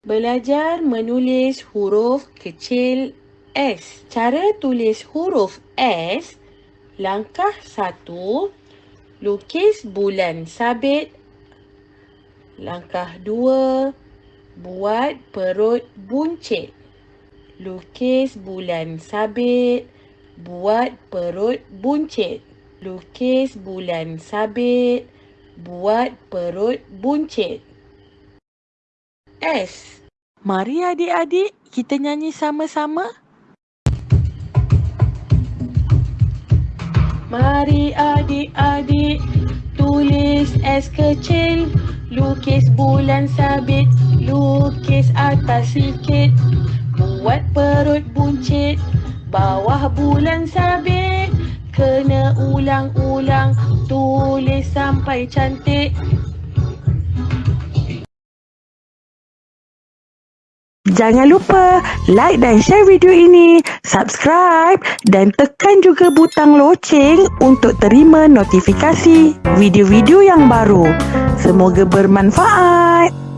Belajar menulis huruf kecil S. Cara tulis huruf S, langkah satu, lukis bulan sabit. Langkah dua, buat perut buncit. Lukis bulan sabit, buat perut buncit. Lukis bulan sabit, buat perut buncit. S. Mari adik-adik kita nyanyi sama-sama. Mari adik-adik tulis S kecil Lukis bulan sabit, lukis atas sikit Buat perut buncit, bawah bulan sabit Kena ulang-ulang, tulis sampai cantik Jangan lupa like dan share video ini, subscribe dan tekan juga butang loceng untuk terima notifikasi video-video yang baru. Semoga bermanfaat.